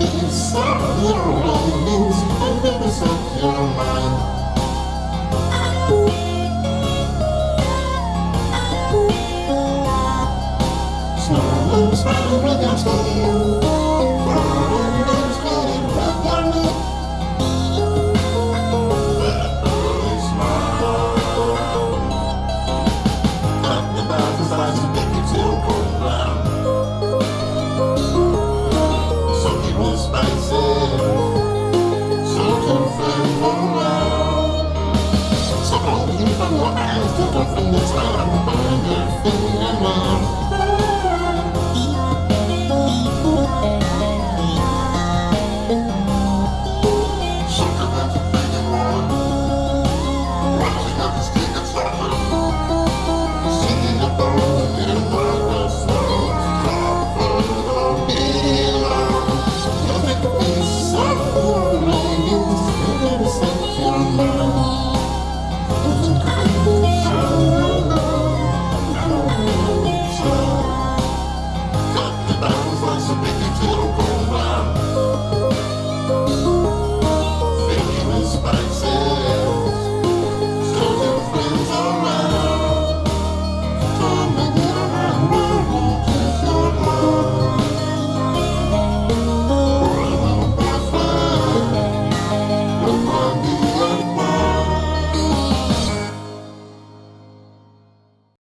Piece your wings and this up your mind. So all you from your